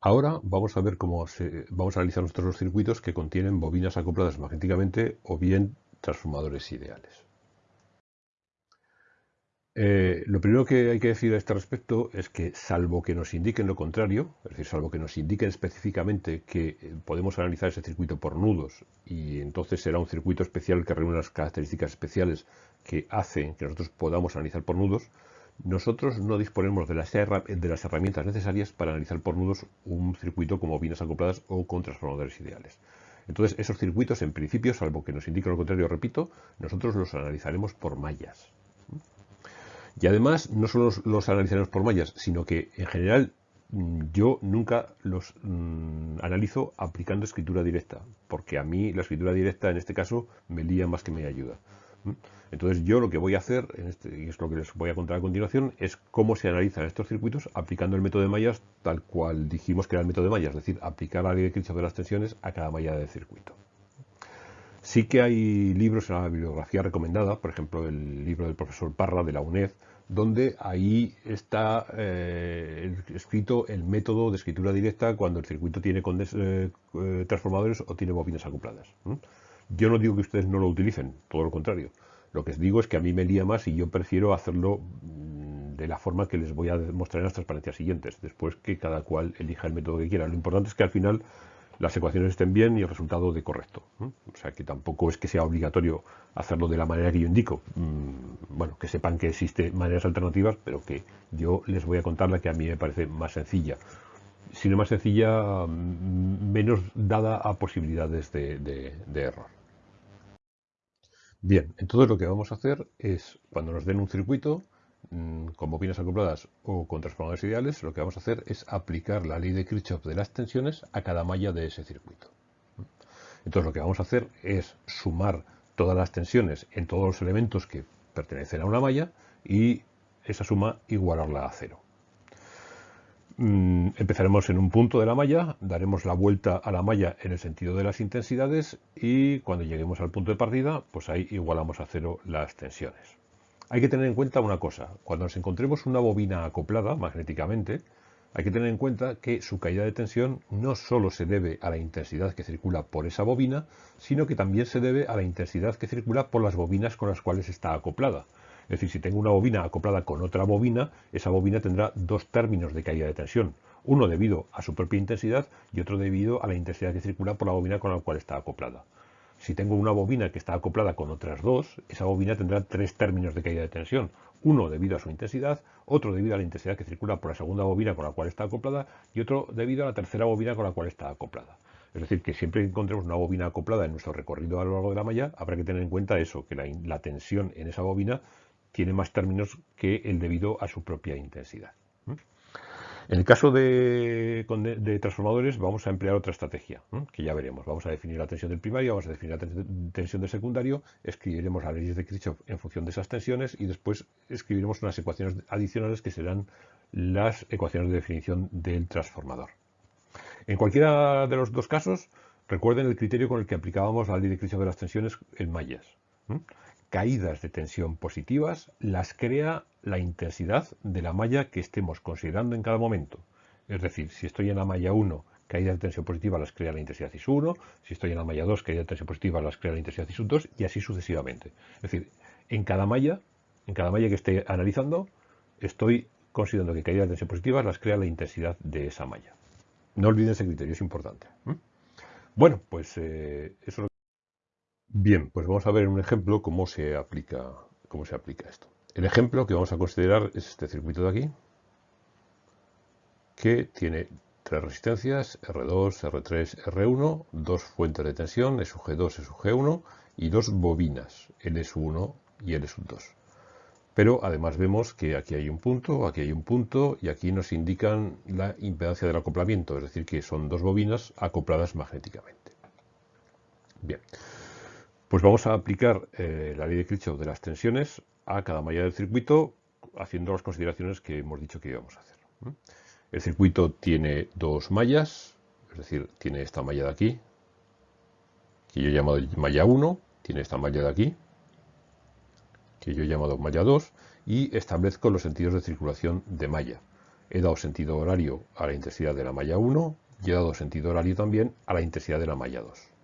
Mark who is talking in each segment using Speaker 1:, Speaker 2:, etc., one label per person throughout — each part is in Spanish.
Speaker 1: Ahora vamos a ver cómo se, vamos a analizar nuestros los circuitos que contienen bobinas acopladas magnéticamente o bien transformadores ideales. Eh, lo primero que hay que decir a este respecto es que, salvo que nos indiquen lo contrario, es decir, salvo que nos indiquen específicamente que eh, podemos analizar ese circuito por nudos y entonces será un circuito especial que reúne las características especiales que hacen que nosotros podamos analizar por nudos, nosotros no disponemos de las, herramientas necesarias para analizar por nudos un circuito como bobinas acopladas o con transformadores ideales. Entonces, esos circuitos, en principio, salvo que nos indiquen lo contrario, repito, nosotros los analizaremos por mallas. Y además, no solo los, analizaremos por mallas, sino que en general mm, yo nunca los mm, analizo aplicando escritura directa, porque a mí la escritura directa en este caso me lía más que me ayuda. Entonces yo lo que voy a hacer, este, y es lo que les voy a contar a continuación, es cómo se analizan estos circuitos aplicando el método de mallas tal cual dijimos que era el método de mallas, es decir, aplicar la ley de Kirchhoff de las tensiones a cada malla del circuito. Sí que hay libros en la bibliografía recomendada, por ejemplo el libro del profesor Parra de la UNED, donde ahí está eh, escrito el método de escritura directa cuando el circuito tiene eh, eh, transformadores o tiene bobinas acopladas. Yo no digo que ustedes no lo utilicen, todo lo contrario. Lo que digo es que a mí me lía más y yo prefiero hacerlo mm, de la forma que les voy a mostrar en las transparencias siguientes, después que cada cual elija el método que quiera. Lo importante es que al final las ecuaciones estén bien y el resultado de correcto. O sea que tampoco es que sea obligatorio hacerlo de la manera que yo indico. Mm, bueno, que sepan que existen maneras alternativas, pero que yo les voy a contar la que a mí me parece más sencilla. Si no más sencilla, mm, menos dada a posibilidades de, error. Bien, entonces lo que vamos a hacer es, cuando nos den un circuito, Mm, con bobinas acopladas o con transformadores ideales, lo que vamos a hacer es aplicar la ley de Kirchhoff de las tensiones a cada malla de ese circuito. Entonces lo que vamos a hacer es sumar todas las tensiones en todos los elementos que pertenecen a una malla y esa suma igualarla a cero. Mm, empezaremos en un punto de la malla, daremos la vuelta a la malla en el sentido de las intensidades y cuando lleguemos al punto de partida, pues ahí igualamos a cero las tensiones. Hay que tener en cuenta una cosa, cuando nos encontremos una bobina acoplada magnéticamente, hay que tener en cuenta que su caída de tensión no solo se debe a la intensidad que circula por esa bobina, sino que también se debe a la intensidad que circula por las bobinas con las cuales está acoplada. Es decir, si tengo una bobina acoplada con otra bobina, esa bobina tendrá dos términos de caída de tensión. Uno debido a su propia intensidad y otro debido a la intensidad que circula por la bobina con la cual está acoplada. Si tengo una bobina que está acoplada con otras dos, esa bobina tendrá tres términos de caída de tensión. Uno debido a su intensidad, otro debido a la intensidad que circula por la segunda bobina con la cual está acoplada y otro debido a la tercera bobina con la cual está acoplada. Es decir, que siempre que encontremos una bobina acoplada en nuestro recorrido a lo largo de la malla, habrá que tener en cuenta eso, que la, tensión en esa bobina tiene más términos que el debido a su propia intensidad. En el caso de, transformadores vamos a emplear otra estrategia, que ya veremos. Vamos a definir la tensión del primario, vamos a definir la tensión del secundario, escribiremos las leyes de Kirchhoff en función de esas tensiones y después escribiremos unas ecuaciones adicionales que serán las ecuaciones de definición del transformador. En cualquiera de los dos casos, recuerden el criterio con el que aplicábamos la ley de Kirchhoff de las tensiones en mallas caídas de tensión positivas las crea la intensidad de la malla que estemos considerando en cada momento. Es decir, si estoy en la malla 1, caídas de tensión positiva las crea la intensidad IS1, si estoy en la malla 2, caídas de tensión positiva las crea la intensidad IS2 y así sucesivamente. Es decir, en cada malla, en cada malla que esté analizando, estoy considerando que caídas de tensión positiva las crea la intensidad de esa malla. No olviden ese criterio, es importante. Bueno, pues eh, eso es Bien, pues vamos a ver en un ejemplo cómo se aplica, cómo se aplica esto. El ejemplo que vamos a considerar es este circuito de aquí, que tiene tres resistencias, R2, R3, R1, dos fuentes de tensión, SUG2, SUG1 y dos bobinas, LS1 y LS2. Pero además vemos que aquí hay un punto, aquí hay un punto y aquí nos indican la impedancia del acoplamiento, es decir, que son dos bobinas acopladas magnéticamente. Bien, pues vamos a aplicar eh, la ley de Kirchhoff de las tensiones a cada malla del circuito haciendo las consideraciones que hemos dicho que íbamos a hacer. El circuito tiene dos mallas, es decir, tiene esta malla de aquí, que yo he llamado malla 1, tiene esta malla de aquí, que yo he llamado malla 2, y establezco los sentidos de circulación de malla. he dado sentido horario a la intensidad de la malla 1 y he dado sentido horario también a la intensidad de la malla 2.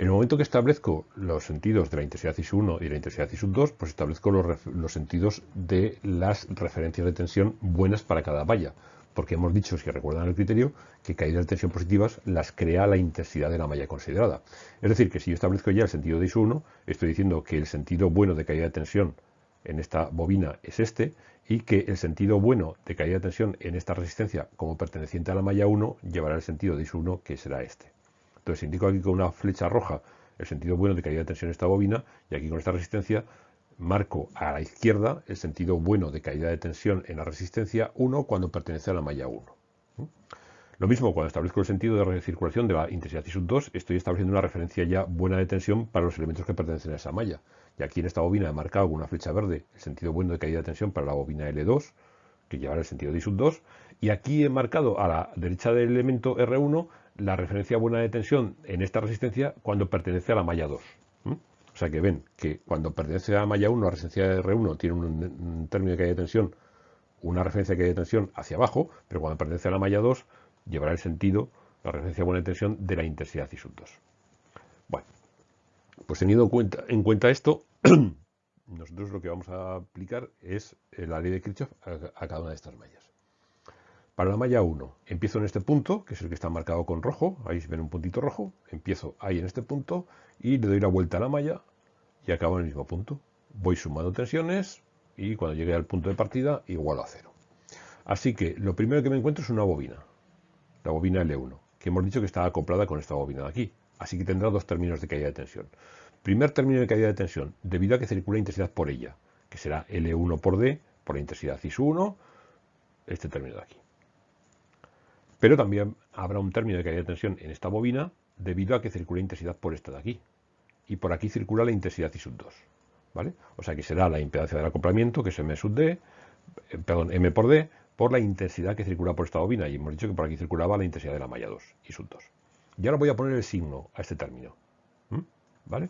Speaker 1: En el momento que establezco los sentidos de la intensidad ISU1 y la intensidad ISU2, pues establezco los, sentidos de las referencias de tensión buenas para cada valla. Porque hemos dicho, si recuerdan el criterio, que caídas de tensión positivas las crea la intensidad de la malla considerada. Es decir, que si yo establezco ya el sentido de ISU1, estoy diciendo que el sentido bueno de caída de tensión en esta bobina es este y que el sentido bueno de caída de tensión en esta resistencia como perteneciente a la malla 1 llevará el sentido de ISU1 que será este. Entonces indico aquí con una flecha roja el sentido bueno de caída de tensión en esta bobina y aquí con esta resistencia marco a la izquierda el sentido bueno de caída de tensión en la resistencia 1 cuando pertenece a la malla 1. ¿Mm? Lo mismo cuando establezco el sentido de circulación de la intensidad I 2, estoy estableciendo una referencia ya buena de tensión para los elementos que pertenecen a esa malla. Y aquí en esta bobina he marcado con una flecha verde el sentido bueno de caída de tensión para la bobina L2, que llevará el sentido de I 2. Y aquí he marcado a la derecha del elemento R1 la referencia buena de tensión en esta resistencia cuando pertenece a la malla 2. O sea que ven que cuando pertenece a la malla 1, la resistencia de R1 tiene un, término de caída de tensión, una referencia de caída de tensión hacia abajo, pero cuando pertenece a la malla 2 llevará el sentido, la referencia buena de tensión de la intensidad I 2. Bueno, pues teniendo en cuenta esto, nosotros lo que vamos a aplicar es la ley de Kirchhoff a cada una de estas mallas. Para la malla 1, empiezo en este punto, que es el que está marcado con rojo, ahí se ven un puntito rojo, empiezo ahí en este punto y le doy la vuelta a la malla y acabo en el mismo punto. Voy sumando tensiones y cuando llegue al punto de partida igualo a cero. Así que lo primero que me encuentro es una bobina, la bobina L1, que hemos dicho que está acoplada con esta bobina de aquí. Así que tendrá dos términos de caída de tensión. Primer término de caída de tensión, debido a que circula intensidad por ella, que será L1 por D, por la intensidad IS1, este término de aquí. Pero también habrá un término de caída de tensión en esta bobina debido a que circula intensidad por esta de aquí. Y por aquí circula la intensidad I sub 2. ¿vale? O sea que será la impedancia del acoplamiento, que es M sub D, eh, perdón, M por D, por la intensidad que circula por esta bobina. Y hemos dicho que por aquí circulaba la intensidad de la malla 2, I sub 2. Y ahora voy a poner el signo a este término. ¿Vale?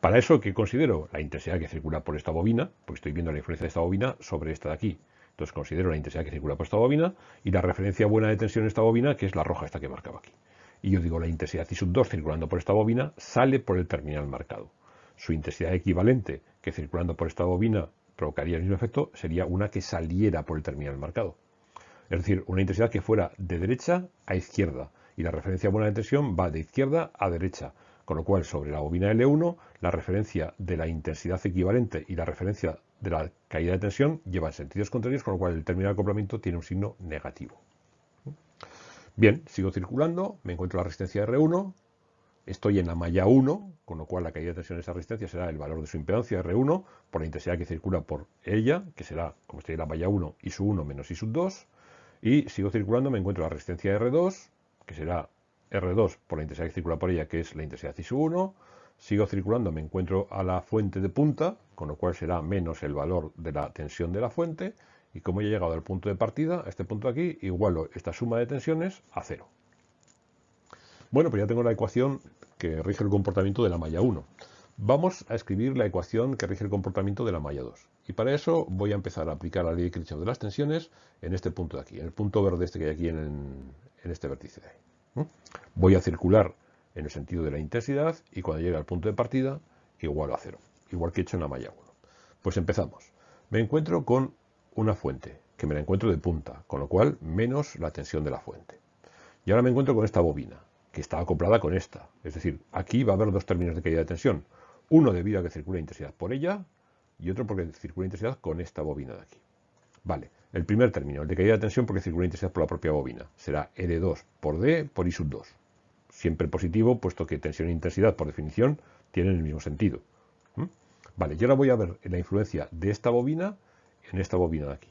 Speaker 1: Para eso, ¿qué considero? La intensidad que circula por esta bobina, porque estoy viendo la influencia de esta bobina sobre esta de aquí. Entonces considero la intensidad que circula por esta bobina y la referencia buena de tensión en esta bobina, que es la roja esta que marcaba aquí. Y yo digo la intensidad I sub 2 circulando por esta bobina sale por el terminal marcado. Su intensidad equivalente que circulando por esta bobina provocaría el mismo efecto sería una que saliera por el terminal marcado. Es decir, una intensidad que fuera de derecha a izquierda y la referencia buena de tensión va de izquierda a derecha. Con lo cual, sobre la bobina L1, la referencia de la intensidad equivalente y la referencia de la caída de tensión llevan sentidos contrarios, con lo cual el término de acoplamiento tiene un signo negativo. Bien, sigo circulando, me encuentro la resistencia R1, estoy en la malla 1, con lo cual la caída de tensión de esa resistencia será el valor de su impedancia R1 por la intensidad que circula por ella, que será, como estoy en la malla 1, I sub 1 menos I sub 2, y sigo circulando, me encuentro la resistencia R2, que será R2 por la intensidad que circula por ella, que es la intensidad I sub 1, sigo circulando, me encuentro a la fuente de punta, con lo cual será menos el valor de la tensión de la fuente, y como he llegado al punto de partida, a este punto de aquí, igualo esta suma de tensiones a cero. Bueno, pues ya tengo la ecuación que rige el comportamiento de la malla 1. Vamos a escribir la ecuación que rige el comportamiento de la malla 2. Y para eso voy a empezar a aplicar la ley de Kirchhoff de las tensiones en este punto de aquí, en el punto verde este que hay aquí en, este vértice. Voy a circular en el sentido de la intensidad y cuando llegue al punto de partida igual a cero, igual que he hecho en la malla 1. Pues empezamos. Me encuentro con una fuente, que me la encuentro de punta, con lo cual menos la tensión de la fuente. Y ahora me encuentro con esta bobina, que está acoplada con esta. Es decir, aquí va a haber dos términos de caída de tensión. Uno debido a que circula intensidad por ella y otro porque circula intensidad con esta bobina de aquí. Vale, el primer término, el de caída de tensión porque circula intensidad por la propia bobina, será L2 por D por I sub 2 siempre positivo, puesto que tensión e intensidad, por definición, tienen el mismo sentido. ¿Mm? Vale, y ahora voy a ver la influencia de esta bobina en esta bobina de aquí.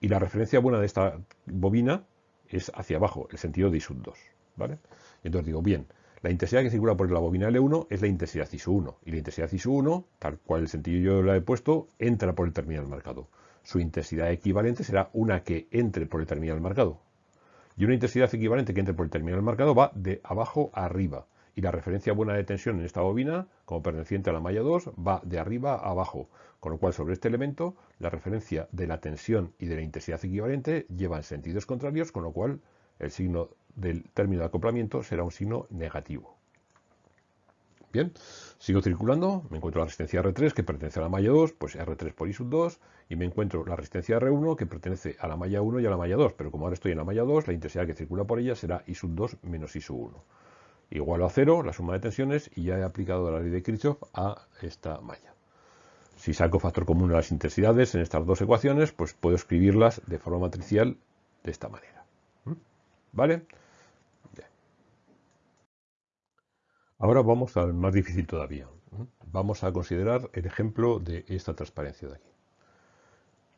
Speaker 1: Y la referencia buena de esta bobina es hacia abajo, el sentido de I sub 2. ¿vale? entonces digo, bien, la intensidad que circula por la bobina L1 es la intensidad I sub 1. Y la intensidad I sub 1, tal cual el sentido yo la he puesto, entra por el terminal marcado. Su intensidad equivalente será una que entre por el terminal marcado. Y una intensidad equivalente que entre por el terminal marcado va de abajo a arriba. y la referencia buena de tensión en esta bobina, como perteneciente a la malla 2, va de arriba a abajo, con lo cual sobre este elemento la referencia de la tensión y de la intensidad equivalente llevan sentidos contrarios, con lo cual el signo del término de acoplamiento será un signo negativo. Bien, sigo circulando, me encuentro la resistencia R3 que pertenece a la malla 2, pues R3 por I sub 2, y me encuentro la resistencia R1 que pertenece a la malla 1 y a la malla 2, pero como ahora estoy en la malla 2, la intensidad que circula por ella será I sub 2 menos I sub 1. Igual a 0, la suma de tensiones, y ya he aplicado la ley de Kirchhoff a esta malla. Si saco factor común de las intensidades en estas dos ecuaciones, pues puedo escribirlas de forma matricial de esta manera. ¿Mm? ¿Vale? Ahora vamos al más difícil todavía. Vamos a considerar el ejemplo de esta transparencia de aquí.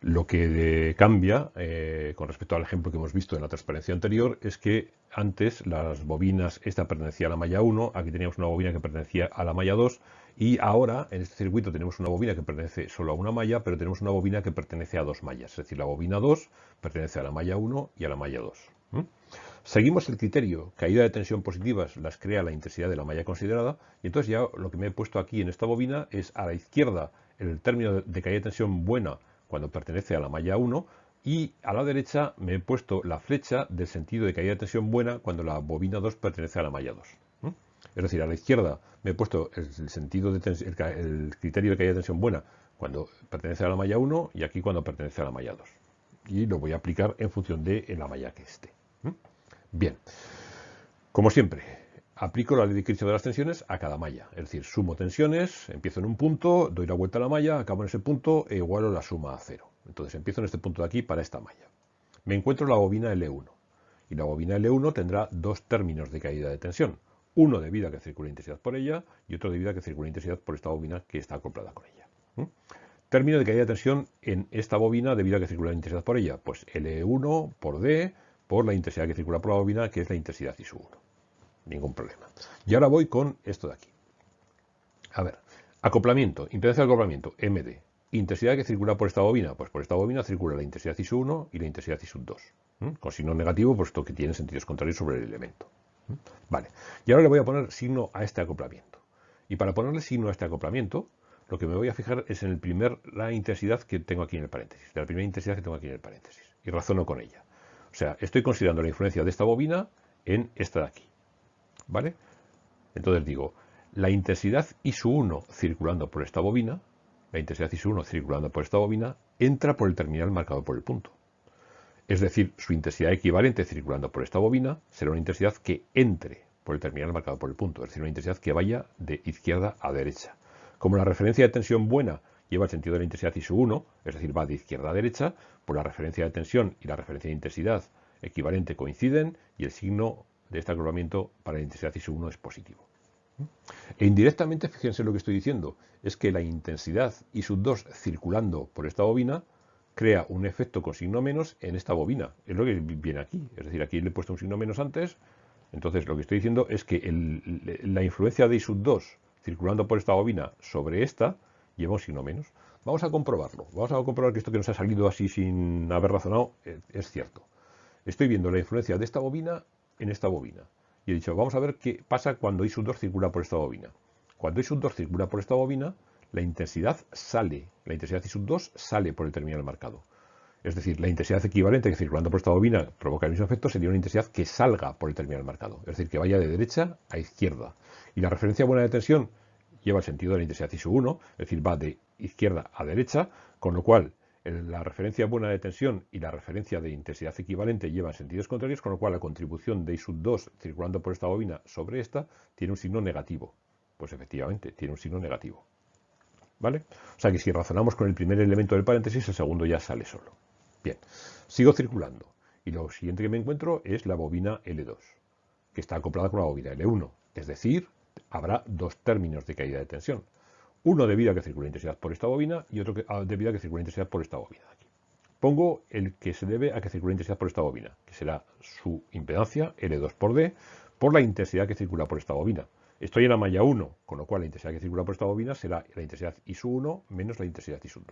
Speaker 1: Lo que cambia eh, con respecto al ejemplo que hemos visto en la transparencia anterior es que antes las bobinas, esta pertenecía a la malla 1, aquí teníamos una bobina que pertenecía a la malla 2 y ahora en este circuito tenemos una bobina que pertenece solo a una malla, pero tenemos una bobina que pertenece a dos mallas. Es decir, la bobina 2 pertenece a la malla 1 y a la malla 2. Seguimos el criterio, caída de tensión positivas las crea la intensidad de la malla considerada, y entonces ya lo que me he puesto aquí en esta bobina es a la izquierda el término de caída de tensión buena cuando pertenece a la malla 1, y a la derecha me he puesto la flecha del sentido de caída de tensión buena cuando la bobina 2 pertenece a la malla 2. Es decir, a la izquierda me he puesto el, sentido el, criterio de caída de tensión buena cuando pertenece a la malla 1 y aquí cuando pertenece a la malla 2. Y lo voy a aplicar en función de la malla que esté. Bien, como siempre, aplico la ley de Kirchhoff de las tensiones a cada malla. Es decir, sumo tensiones, empiezo en un punto, doy la vuelta a la malla, acabo en ese punto e igualo la suma a cero. Entonces empiezo en este punto de aquí para esta malla. Me encuentro la bobina L1. Y la bobina L1 tendrá dos términos de caída de tensión. Uno debido a que circula intensidad por ella y otro debido a que circula intensidad por esta bobina que está acoplada con ella. ¿Mm? Término de caída de tensión en esta bobina debido a que circula intensidad por ella. Pues L1 por D por la intensidad que circula por la bobina, que es la intensidad I 1. Ningún problema. Y ahora voy con esto de aquí. A ver, acoplamiento, impedancia de acoplamiento, MD. Intensidad que circula por esta bobina, pues por esta bobina circula la intensidad I 1 y la intensidad I 2. Con signo negativo, puesto que tiene sentidos contrarios sobre el elemento. Vale, y ahora le voy a poner signo a este acoplamiento. Y para ponerle signo a este acoplamiento, lo que me voy a fijar es en el primer, la intensidad que tengo aquí en el paréntesis, la primera intensidad que tengo aquí en el paréntesis, y razono con ella. O sea, estoy considerando la influencia de esta bobina en esta de aquí. ¿Vale? Entonces digo, la intensidad ISU1 circulando por esta bobina, la intensidad ISU1 circulando por esta bobina, entra por el terminal marcado por el punto. Es decir, su intensidad equivalente circulando por esta bobina será una intensidad que entre por el terminal marcado por el punto, es decir, una intensidad que vaya de izquierda a derecha. Como la referencia de tensión buena lleva el sentido de la intensidad ISU1, es decir, va de izquierda a derecha, por la referencia de tensión y la referencia de intensidad equivalente coinciden y el signo de este agrupamiento para la intensidad ISU1 es positivo. E indirectamente, fíjense lo que estoy diciendo, es que la intensidad ISU2 circulando por esta bobina crea un efecto con signo menos en esta bobina. Es lo que viene aquí. Es decir, aquí le he puesto un signo menos antes. Entonces, lo que estoy diciendo es que la influencia de ISU2 circulando por esta bobina sobre esta lleva un signo menos. Vamos a comprobarlo. Vamos a comprobar que esto que nos ha salido así sin haber razonado eh, es cierto. Estoy viendo la influencia de esta bobina en esta bobina. Y he dicho, vamos a ver qué pasa cuando I 2 circula por esta bobina. Cuando I 2 circula por esta bobina, la intensidad sale, la intensidad I 2 sale por el terminal marcado. Es decir, la intensidad equivalente que circulando por esta bobina provoca el mismo efecto sería una intensidad que salga por el terminal marcado. Es decir, que vaya de derecha a izquierda. Y la referencia buena de tensión lleva el sentido de la intensidad ISU1, es decir, va de izquierda a derecha, con lo cual la referencia buena de tensión y la referencia de intensidad equivalente llevan sentidos contrarios, con lo cual la contribución de I2 circulando por esta bobina sobre esta tiene un signo negativo. Pues efectivamente, tiene un signo negativo. ¿Vale? O sea que si razonamos con el primer elemento del paréntesis, el segundo ya sale solo. Bien, sigo circulando. Y lo siguiente que me encuentro es la bobina L2, que está acoplada con la bobina L1. Es decir, habrá dos términos de caída de tensión. Uno debido a que circula intensidad por esta bobina y otro ah, debido a que circula intensidad por esta bobina. Aquí. Pongo el que se debe a que circula intensidad por esta bobina, que será su impedancia, L2 por D, por la intensidad que circula por esta bobina. Estoy en la malla 1, con lo cual la intensidad que circula por esta bobina será la intensidad I1 menos la intensidad I2.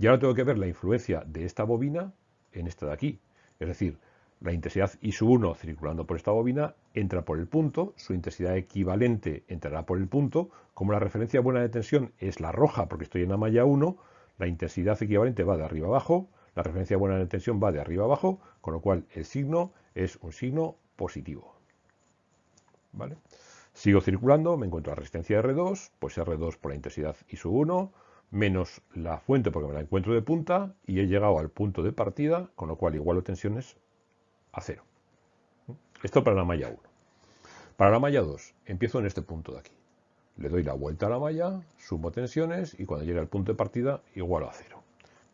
Speaker 1: Y ahora tengo que ver la influencia de esta bobina en esta de aquí. Es decir, la intensidad I 1 circulando por esta bobina entra por el punto, su intensidad equivalente entrará por el punto, como la referencia buena de tensión es la roja porque estoy en la malla 1, la intensidad equivalente va de arriba abajo, la referencia buena de tensión va de arriba abajo, con lo cual el signo es un signo positivo. ¿Vale? Sigo circulando, me encuentro la resistencia R2, pues R2 por la intensidad I 1, menos la fuente porque me la encuentro de punta y he llegado al punto de partida, con lo cual igualo tensiones a cero. Esto para la malla 1. Para la malla 2, empiezo en este punto de aquí. Le doy la vuelta a la malla, sumo tensiones y cuando llegue al punto de partida igualo a cero.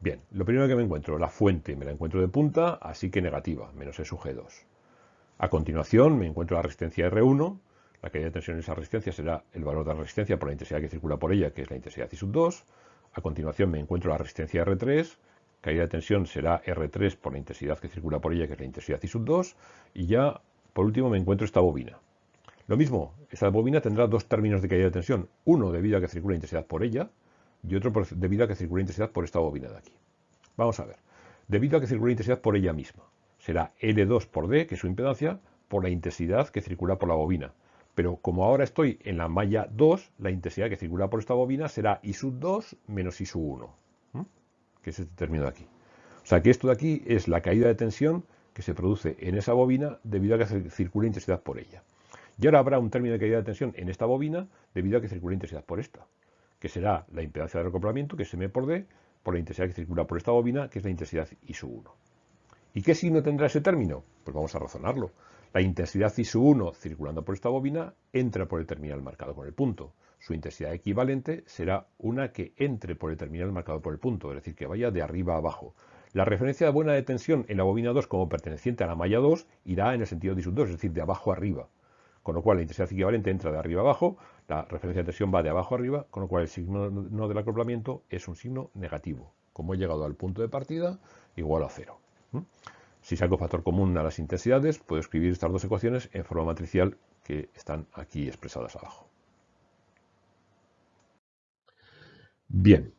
Speaker 1: Bien, lo primero que me encuentro, la fuente me la encuentro de punta, así que negativa, menos E sub G2. A continuación me encuentro la resistencia R1, la caída de tensión en esa resistencia será el valor de la resistencia por la intensidad que circula por ella, que es la intensidad I sub 2. A continuación me encuentro la resistencia R3, caída de tensión será R3 por la intensidad que circula por ella, que es la intensidad I sub 2. Y ya, por último, me encuentro esta bobina. Lo mismo, esta bobina tendrá dos términos de caída de tensión. Uno debido a que circula intensidad por ella y otro debido a que circula intensidad por esta bobina de aquí. Vamos a ver. Debido a que circula intensidad por ella misma. Será L2 por D, que es su impedancia, por la intensidad que circula por la bobina. Pero como ahora estoy en la malla 2, la intensidad que circula por esta bobina será I sub 2 menos I sub 1, que es este término de aquí. O sea que esto de aquí es la caída de tensión que se produce en esa bobina debido a que circula intensidad por ella. Y ahora habrá un término de caída de tensión en esta bobina debido a que circula intensidad por esta, que será la impedancia de acoplamiento, que es M por D, por la intensidad que circula por esta bobina, que es la intensidad I sub 1. ¿Y qué signo tendrá ese término? Pues vamos a razonarlo. La intensidad I 1 circulando por esta bobina entra por el terminal marcado con el punto. Su intensidad equivalente será una que entre por el terminal marcado por el punto, es decir, que vaya de arriba a abajo. La referencia de buena de tensión en la bobina 2 como perteneciente a la malla 2 irá en el sentido de I 2, es decir, de abajo a arriba. Con lo cual la intensidad equivalente entra de arriba a abajo, la referencia de tensión va de abajo a arriba, con lo cual el signo no del acoplamiento es un signo negativo. Como he llegado al punto de partida, igual a cero. Si saco factor común a las intensidades, puedo escribir estas dos ecuaciones en forma matricial que están aquí expresadas abajo. Bien,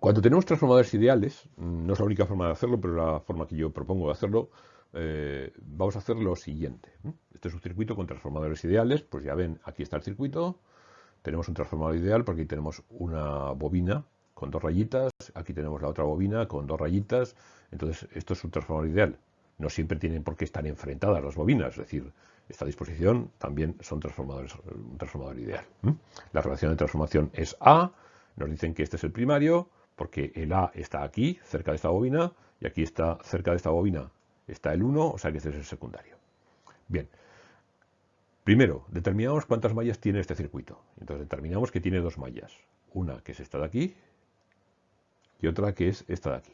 Speaker 1: cuando tenemos transformadores ideales, no es la única forma de hacerlo, pero la forma que yo propongo de hacerlo, eh, vamos a hacer lo siguiente. Este es un circuito con transformadores ideales, pues ya ven, aquí está el circuito, tenemos un transformador ideal porque aquí tenemos una bobina con dos rayitas, aquí tenemos la otra bobina con dos rayitas, entonces esto es un transformador ideal. No siempre tienen por qué estar enfrentadas las bobinas, es decir, esta disposición también son transformadores, un transformador ideal. La relación de transformación es A, nos dicen que este es el primario, porque el A está aquí, cerca de esta bobina, y aquí está cerca de esta bobina está el 1, o sea que este es el secundario. Bien, primero, determinamos cuántas mallas tiene este circuito. Entonces determinamos que tiene dos mallas. Una que es esta de aquí, y otra que es esta de aquí.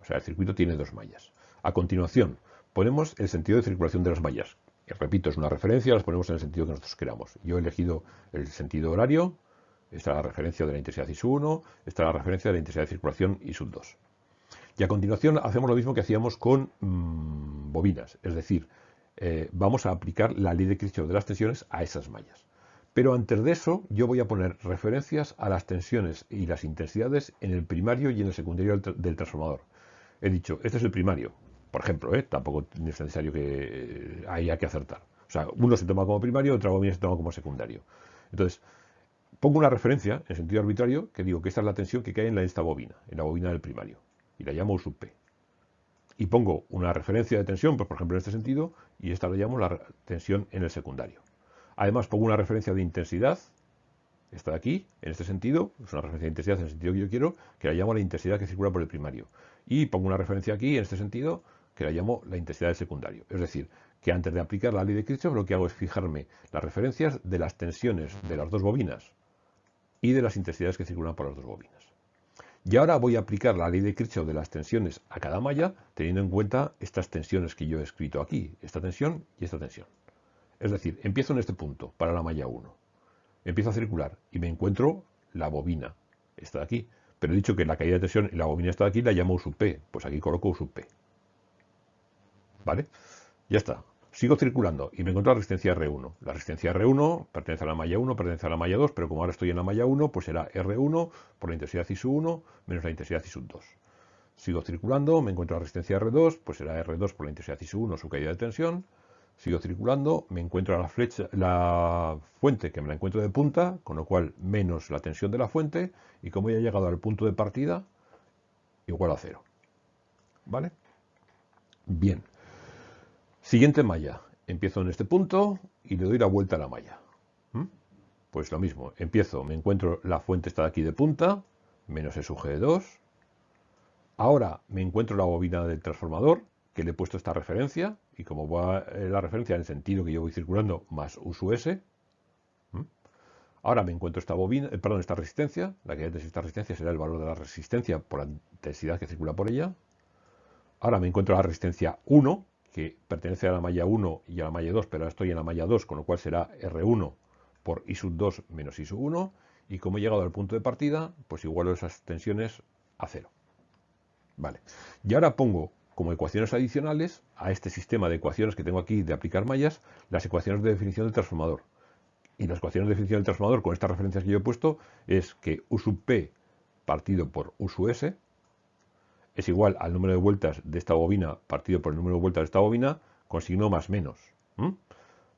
Speaker 1: O sea, el circuito tiene dos mallas. A continuación, ponemos el sentido de circulación de las mallas. Repito, es una referencia, las ponemos en el sentido que nosotros queramos. Yo he elegido el sentido horario, esta es la referencia de la intensidad I 1, esta es la referencia de la intensidad de circulación I 2. Y a continuación hacemos lo mismo que hacíamos con mm, bobinas, es decir, eh, vamos a aplicar la ley de Kirchhoff de las tensiones a esas mallas. Pero antes de eso, yo voy a poner referencias a las tensiones y las intensidades en el primario y en el secundario del, transformador. He dicho, este es el primario, por ejemplo, ¿eh? tampoco es necesario que haya que acertar. O sea, uno se toma como primario, otra bobina se toma como secundario. Entonces, pongo una referencia en sentido arbitrario que digo que esta es la tensión que cae en esta bobina, en la bobina del primario, y la llamo U sub P. Y pongo una referencia de tensión, pues por ejemplo en este sentido, y esta la llamo la tensión en el secundario. Además pongo una referencia de intensidad, esta de aquí, en este sentido, es una referencia de intensidad en el sentido que yo quiero, que la llamo la intensidad que circula por el primario. Y pongo una referencia aquí, en este sentido, que la llamo la intensidad del secundario. Es decir, que antes de aplicar la ley de Kirchhoff lo que hago es fijarme las referencias de las tensiones de las dos bobinas y de las intensidades que circulan por las dos bobinas. Y ahora voy a aplicar la ley de Kirchhoff de las tensiones a cada malla, teniendo en cuenta estas tensiones que yo he escrito aquí, esta tensión y esta tensión. Es decir, empiezo en este punto para la malla 1. Empiezo a circular y me encuentro la bobina. Está de aquí. Pero he dicho que la caída de tensión en la bobina está de aquí, la llamo U sub P. Pues aquí coloco U sub P. ¿Vale? Ya está. Sigo circulando y me encuentro la resistencia R1. La resistencia R1 pertenece a la malla 1, pertenece a la malla 2, pero como ahora estoy en la malla 1, pues será R1 por la intensidad I 1 menos la intensidad I 2. Sigo circulando, me encuentro la resistencia R2, pues será R2 por la intensidad ISU1, su caída de tensión. Sigo circulando, me encuentro la, flecha, la fuente que me la encuentro de punta, con lo cual menos la tensión de la fuente, y como ya he llegado al punto de partida, igual a cero. ¿Vale? Bien. Siguiente malla. Empiezo en este punto y le doy la vuelta a la malla. ¿Mm? Pues lo mismo, empiezo, me encuentro la fuente está aquí de punta, menos el suje de 2. Ahora me encuentro la bobina del transformador, que le he puesto esta referencia, y como va eh, la referencia en el sentido que yo voy circulando, más U S. Ahora me encuentro esta bobina, eh, perdón, esta resistencia, la que de esta resistencia será el valor de la resistencia por la intensidad que circula por ella. Ahora me encuentro la resistencia 1, que pertenece a la malla 1 y a la malla 2, pero ahora estoy en la malla 2, con lo cual será R1 por I sub 2 menos I sub 1. Y como he llegado al punto de partida, pues igualo esas tensiones a cero. Vale. Y ahora pongo como ecuaciones adicionales a este sistema de ecuaciones que tengo aquí de aplicar mallas, las ecuaciones de definición del transformador. Y las ecuaciones de definición del transformador con estas referencias que yo he puesto es que U sub P partido por U sub S es igual al número de vueltas de esta bobina partido por el número de vueltas de esta bobina con signo más menos.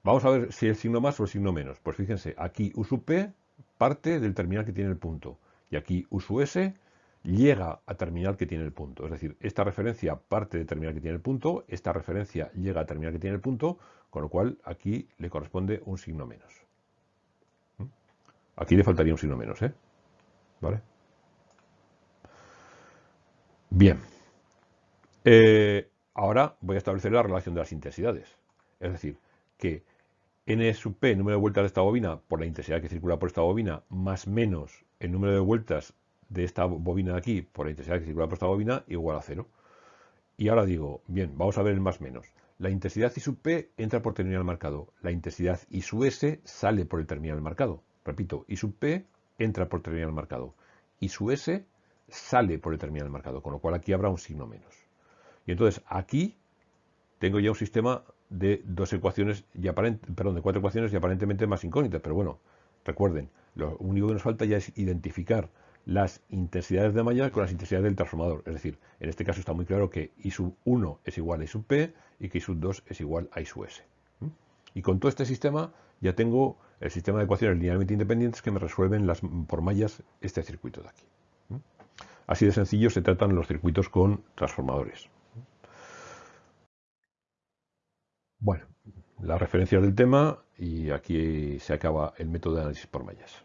Speaker 1: Vamos a ver si el signo más o el signo menos. Pues fíjense, aquí U sub P parte del terminal que tiene el punto. Y aquí U sub S llega a terminal que tiene el punto. Es decir, esta referencia parte de terminal que tiene el punto, esta referencia llega a terminal que tiene el punto, con lo cual aquí le corresponde un signo menos. Aquí le faltaría un signo menos, ¿eh? ¿Vale? Bien. Eh, ahora voy a establecer la relación de las intensidades. Es decir, que n sub p, número de vueltas de esta bobina, por la intensidad que circula por esta bobina, más menos el número de vueltas de esta bobina de aquí por la intensidad que circula por esta bobina, igual a cero. Y ahora digo, bien, vamos a ver el más menos. La intensidad I sub p entra por terminal marcado. La intensidad I sub s sale por el terminal marcado. Repito, I sub p entra por terminal marcado. I sub s sale por el terminal marcado, con lo cual aquí habrá un signo menos. Y entonces aquí tengo ya un sistema de dos ecuaciones y perdón, de cuatro ecuaciones y aparentemente más incógnitas, pero bueno, recuerden, lo único que nos falta ya es identificar las intensidades de malla con las intensidades del transformador. Es decir, en este caso está muy claro que I sub 1 es igual a I sub P y que I sub 2 es igual a I sub S. Y con todo este sistema ya tengo el sistema de ecuaciones linealmente independientes que me resuelven las, por mallas este circuito de aquí. Así de sencillo se tratan los circuitos con transformadores. Bueno, las referencias del tema y aquí se acaba el método de análisis por mallas.